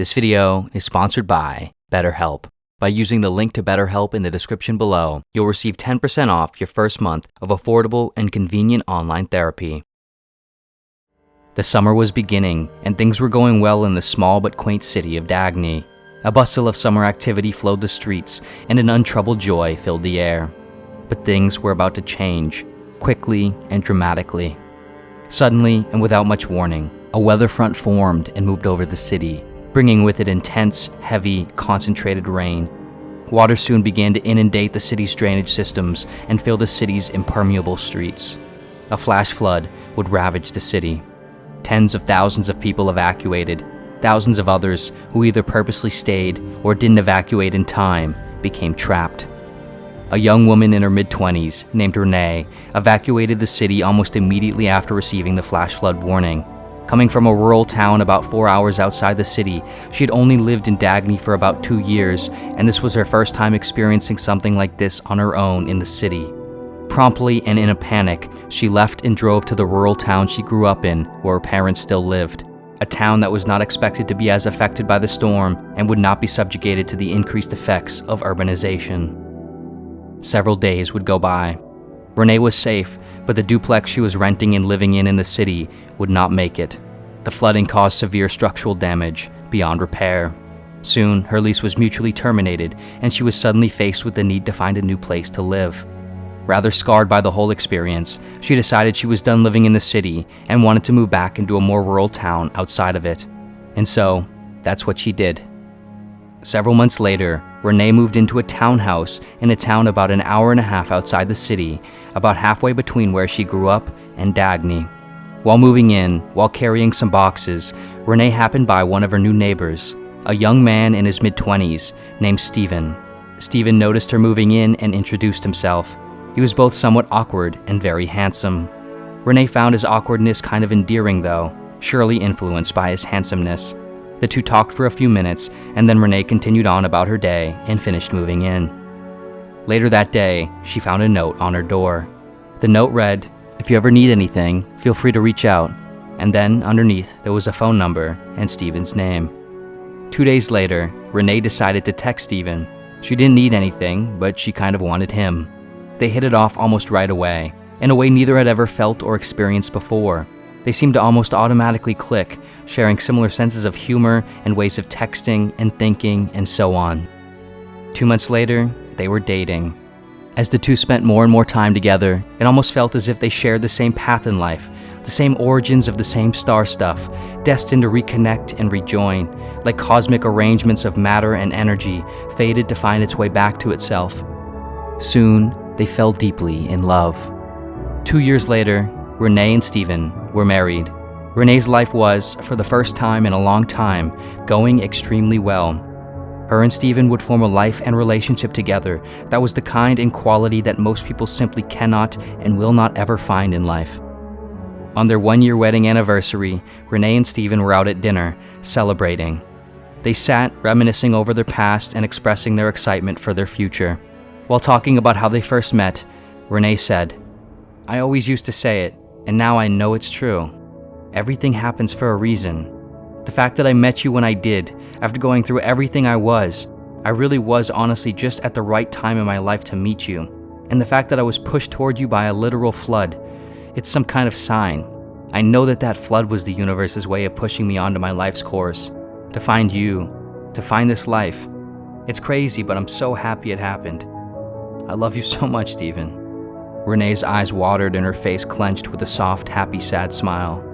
This video is sponsored by BetterHelp. By using the link to BetterHelp in the description below, you'll receive 10% off your first month of affordable and convenient online therapy. The summer was beginning, and things were going well in the small but quaint city of Dagny. A bustle of summer activity flowed the streets, and an untroubled joy filled the air. But things were about to change, quickly and dramatically. Suddenly, and without much warning, a weather front formed and moved over the city, bringing with it intense, heavy, concentrated rain. Water soon began to inundate the city's drainage systems and fill the city's impermeable streets. A flash flood would ravage the city. Tens of thousands of people evacuated. Thousands of others, who either purposely stayed or didn't evacuate in time, became trapped. A young woman in her mid-20s, named Renee, evacuated the city almost immediately after receiving the flash flood warning. Coming from a rural town about four hours outside the city, she had only lived in Dagny for about two years, and this was her first time experiencing something like this on her own in the city. Promptly and in a panic, she left and drove to the rural town she grew up in, where her parents still lived. A town that was not expected to be as affected by the storm and would not be subjugated to the increased effects of urbanization. Several days would go by. Renee was safe, but the duplex she was renting and living in in the city would not make it. The flooding caused severe structural damage beyond repair. Soon, her lease was mutually terminated, and she was suddenly faced with the need to find a new place to live. Rather scarred by the whole experience, she decided she was done living in the city and wanted to move back into a more rural town outside of it. And so, that's what she did. Several months later, Renee moved into a townhouse in a town about an hour and a half outside the city, about halfway between where she grew up and Dagny. While moving in, while carrying some boxes, Renee happened by one of her new neighbors, a young man in his mid-20s named Stephen. Stephen noticed her moving in and introduced himself. He was both somewhat awkward and very handsome. Renee found his awkwardness kind of endearing though, surely influenced by his handsomeness. The two talked for a few minutes, and then Renee continued on about her day and finished moving in. Later that day, she found a note on her door. The note read, If you ever need anything, feel free to reach out. And then, underneath, there was a phone number and Stephen's name. Two days later, Renee decided to text Steven. She didn't need anything, but she kind of wanted him. They hit it off almost right away, in a way neither had ever felt or experienced before. They seemed to almost automatically click, sharing similar senses of humor and ways of texting and thinking and so on. Two months later, they were dating. As the two spent more and more time together, it almost felt as if they shared the same path in life, the same origins of the same star stuff, destined to reconnect and rejoin, like cosmic arrangements of matter and energy, fated to find its way back to itself. Soon, they fell deeply in love. Two years later, Renee and Stephen were married. Renee's life was, for the first time in a long time, going extremely well. Her and Stephen would form a life and relationship together that was the kind and quality that most people simply cannot and will not ever find in life. On their one-year wedding anniversary, Renee and Stephen were out at dinner, celebrating. They sat, reminiscing over their past and expressing their excitement for their future. While talking about how they first met, Renee said, I always used to say it, and now I know it's true. Everything happens for a reason. The fact that I met you when I did, after going through everything I was, I really was honestly just at the right time in my life to meet you. And the fact that I was pushed toward you by a literal flood, it's some kind of sign. I know that that flood was the universe's way of pushing me onto my life's course, to find you, to find this life. It's crazy, but I'm so happy it happened. I love you so much, Stephen. Renee's eyes watered and her face clenched with a soft, happy, sad smile.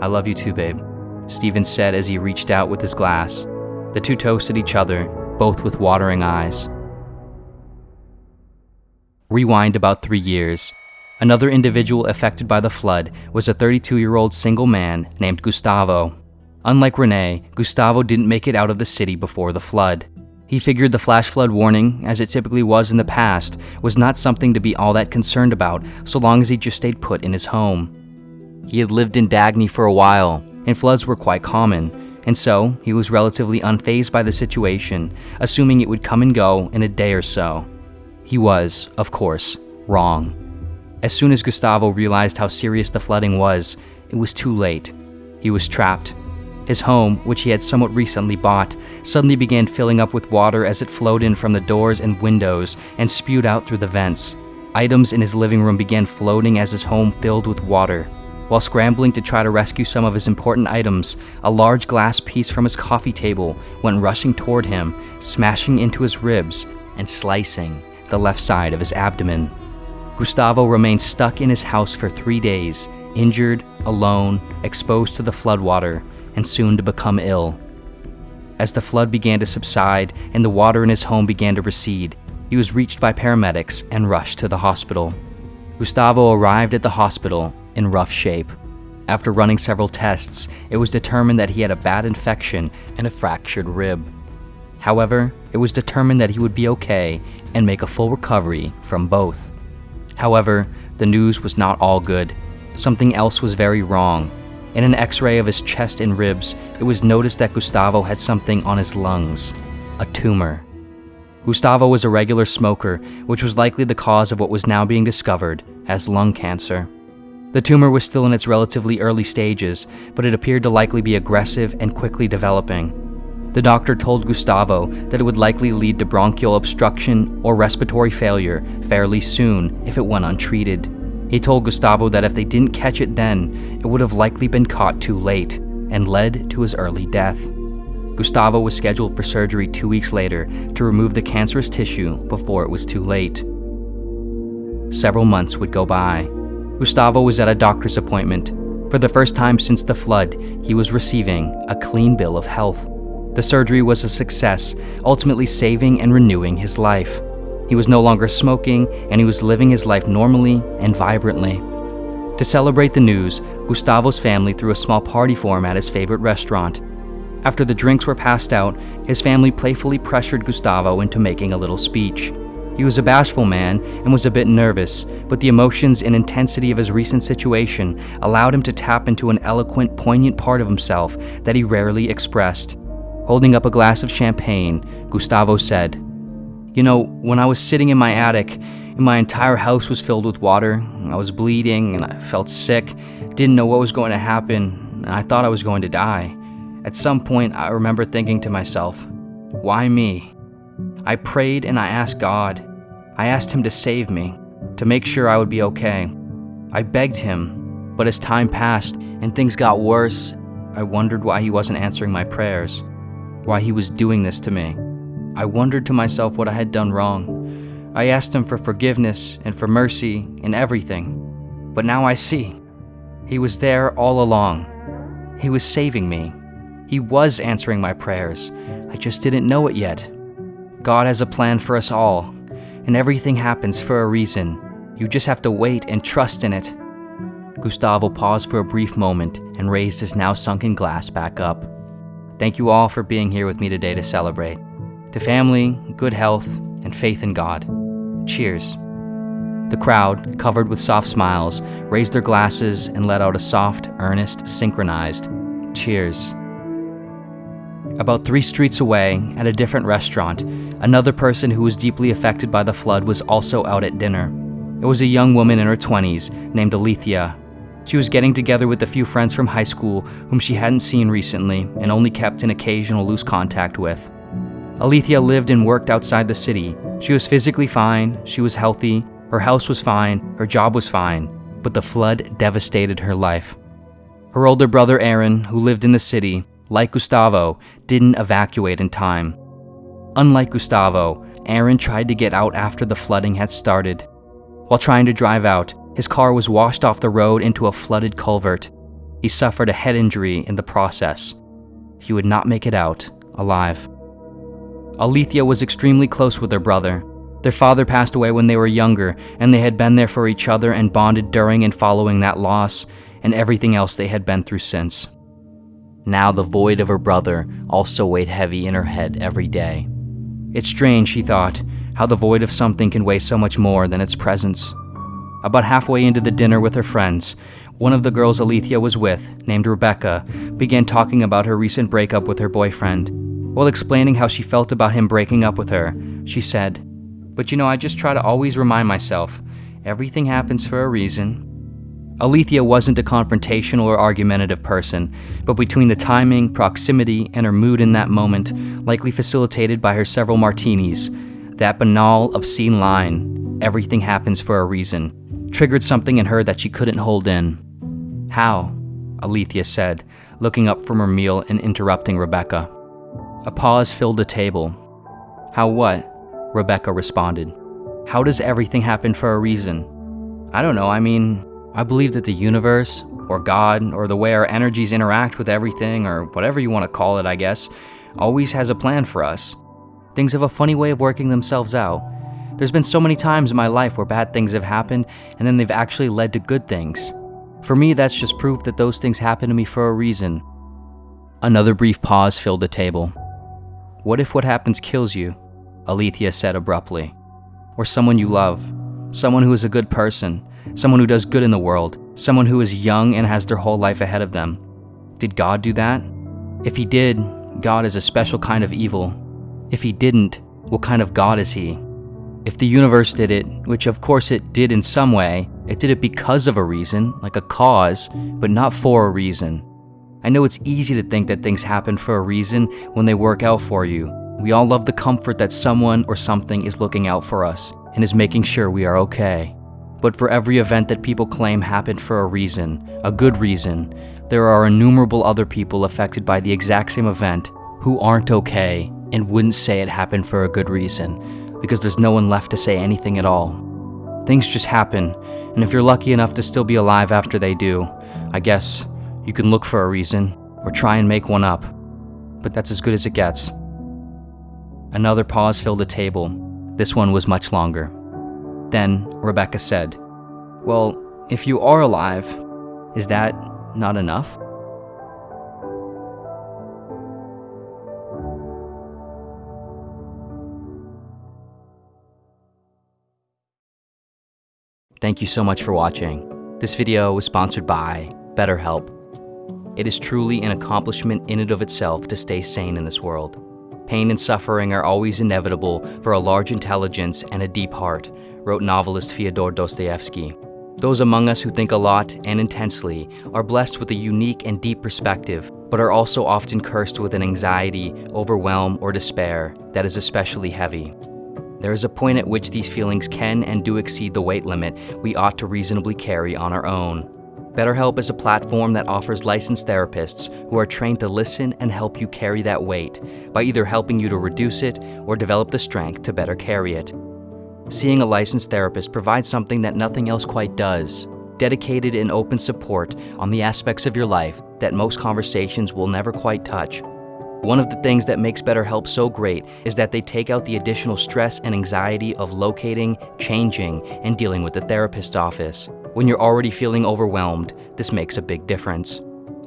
I love you too, babe, Stephen said as he reached out with his glass. The two toasted each other, both with watering eyes. Rewind about three years. Another individual affected by the flood was a 32-year-old single man named Gustavo. Unlike Renee, Gustavo didn't make it out of the city before the flood. He figured the flash flood warning, as it typically was in the past, was not something to be all that concerned about so long as he just stayed put in his home. He had lived in Dagny for a while, and floods were quite common, and so he was relatively unfazed by the situation, assuming it would come and go in a day or so. He was, of course, wrong. As soon as Gustavo realized how serious the flooding was, it was too late. He was trapped. His home, which he had somewhat recently bought, suddenly began filling up with water as it flowed in from the doors and windows and spewed out through the vents. Items in his living room began floating as his home filled with water. While scrambling to try to rescue some of his important items, a large glass piece from his coffee table went rushing toward him, smashing into his ribs and slicing the left side of his abdomen. Gustavo remained stuck in his house for three days, injured, alone, exposed to the floodwater, and soon to become ill. As the flood began to subside and the water in his home began to recede, he was reached by paramedics and rushed to the hospital. Gustavo arrived at the hospital in rough shape. After running several tests, it was determined that he had a bad infection and a fractured rib. However, it was determined that he would be okay and make a full recovery from both. However, the news was not all good. Something else was very wrong. In an x ray of his chest and ribs, it was noticed that Gustavo had something on his lungs a tumor. Gustavo was a regular smoker, which was likely the cause of what was now being discovered as lung cancer. The tumor was still in its relatively early stages, but it appeared to likely be aggressive and quickly developing. The doctor told Gustavo that it would likely lead to bronchial obstruction or respiratory failure fairly soon if it went untreated. He told Gustavo that if they didn't catch it then, it would have likely been caught too late and led to his early death. Gustavo was scheduled for surgery two weeks later to remove the cancerous tissue before it was too late. Several months would go by. Gustavo was at a doctor's appointment. For the first time since the flood, he was receiving a clean bill of health. The surgery was a success, ultimately saving and renewing his life. He was no longer smoking, and he was living his life normally and vibrantly. To celebrate the news, Gustavo's family threw a small party for him at his favorite restaurant. After the drinks were passed out, his family playfully pressured Gustavo into making a little speech. He was a bashful man and was a bit nervous, but the emotions and intensity of his recent situation allowed him to tap into an eloquent, poignant part of himself that he rarely expressed. Holding up a glass of champagne, Gustavo said, You know, when I was sitting in my attic, and my entire house was filled with water, I was bleeding and I felt sick, didn't know what was going to happen, and I thought I was going to die. At some point, I remember thinking to myself, Why me? I prayed and I asked God. I asked Him to save me, to make sure I would be okay. I begged Him, but as time passed and things got worse, I wondered why He wasn't answering my prayers why he was doing this to me. I wondered to myself what I had done wrong. I asked him for forgiveness and for mercy in everything. But now I see. He was there all along. He was saving me. He was answering my prayers. I just didn't know it yet. God has a plan for us all, and everything happens for a reason. You just have to wait and trust in it. Gustavo paused for a brief moment and raised his now sunken glass back up. Thank you all for being here with me today to celebrate. To family, good health, and faith in God. Cheers. The crowd, covered with soft smiles, raised their glasses and let out a soft, earnest, synchronized cheers. About three streets away, at a different restaurant, another person who was deeply affected by the flood was also out at dinner. It was a young woman in her 20s named Alethea she was getting together with a few friends from high school whom she hadn't seen recently and only kept in occasional loose contact with. Alethea lived and worked outside the city. She was physically fine, she was healthy, her house was fine, her job was fine, but the flood devastated her life. Her older brother Aaron, who lived in the city, like Gustavo, didn't evacuate in time. Unlike Gustavo, Aaron tried to get out after the flooding had started. While trying to drive out, his car was washed off the road into a flooded culvert. He suffered a head injury in the process. He would not make it out alive. Alethea was extremely close with her brother. Their father passed away when they were younger, and they had been there for each other and bonded during and following that loss, and everything else they had been through since. Now the void of her brother also weighed heavy in her head every day. It's strange, she thought, how the void of something can weigh so much more than its presence. About halfway into the dinner with her friends, one of the girls Alethea was with, named Rebecca, began talking about her recent breakup with her boyfriend. While explaining how she felt about him breaking up with her, she said, But you know, I just try to always remind myself everything happens for a reason. Alethea wasn't a confrontational or argumentative person, but between the timing, proximity, and her mood in that moment, likely facilitated by her several martinis, that banal, obscene line, everything happens for a reason, triggered something in her that she couldn't hold in. How? Alethea said, looking up from her meal and interrupting Rebecca. A pause filled the table. How what? Rebecca responded. How does everything happen for a reason? I don't know, I mean, I believe that the universe, or God, or the way our energies interact with everything, or whatever you want to call it, I guess, always has a plan for us. Things have a funny way of working themselves out. There's been so many times in my life where bad things have happened, and then they've actually led to good things. For me, that's just proof that those things happen to me for a reason. Another brief pause filled the table. What if what happens kills you? Alethea said abruptly. Or someone you love. Someone who is a good person, someone who does good in the world, someone who is young and has their whole life ahead of them. Did God do that? If he did, God is a special kind of evil. If he didn't, what kind of God is he? If the universe did it, which of course it did in some way, it did it because of a reason, like a cause, but not for a reason. I know it's easy to think that things happen for a reason when they work out for you. We all love the comfort that someone or something is looking out for us and is making sure we are okay. But for every event that people claim happened for a reason, a good reason, there are innumerable other people affected by the exact same event who aren't okay and wouldn't say it happened for a good reason because there's no one left to say anything at all. Things just happen, and if you're lucky enough to still be alive after they do, I guess you can look for a reason or try and make one up. But that's as good as it gets. Another pause filled the table. This one was much longer. Then Rebecca said, Well, if you are alive, is that not enough? Thank you so much for watching. This video was sponsored by BetterHelp. It is truly an accomplishment in and of itself to stay sane in this world. Pain and suffering are always inevitable for a large intelligence and a deep heart, wrote novelist Fyodor Dostoevsky. Those among us who think a lot and intensely are blessed with a unique and deep perspective, but are also often cursed with an anxiety, overwhelm, or despair that is especially heavy. There is a point at which these feelings can and do exceed the weight limit we ought to reasonably carry on our own. BetterHelp is a platform that offers licensed therapists who are trained to listen and help you carry that weight by either helping you to reduce it or develop the strength to better carry it. Seeing a licensed therapist provides something that nothing else quite does dedicated and open support on the aspects of your life that most conversations will never quite touch. One of the things that makes BetterHelp so great is that they take out the additional stress and anxiety of locating, changing, and dealing with the therapist's office. When you're already feeling overwhelmed, this makes a big difference.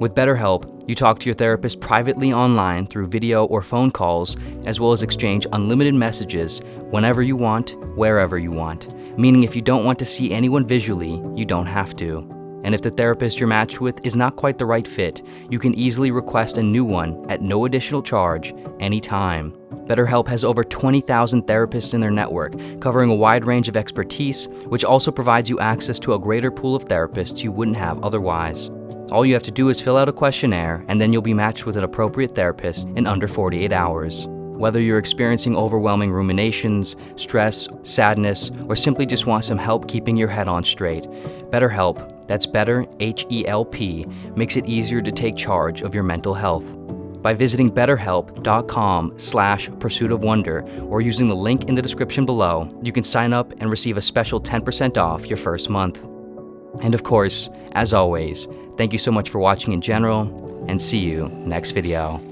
With BetterHelp, you talk to your therapist privately online through video or phone calls, as well as exchange unlimited messages whenever you want, wherever you want. Meaning if you don't want to see anyone visually, you don't have to. And if the therapist you're matched with is not quite the right fit, you can easily request a new one at no additional charge anytime. BetterHelp has over 20,000 therapists in their network, covering a wide range of expertise, which also provides you access to a greater pool of therapists you wouldn't have otherwise. All you have to do is fill out a questionnaire, and then you'll be matched with an appropriate therapist in under 48 hours. Whether you're experiencing overwhelming ruminations, stress, sadness, or simply just want some help keeping your head on straight, BetterHelp, that's better, H-E-L-P, makes it easier to take charge of your mental health by visiting betterhelp.com slash pursuit of wonder or using the link in the description below, you can sign up and receive a special 10% off your first month. And of course, as always, thank you so much for watching in general, and see you next video.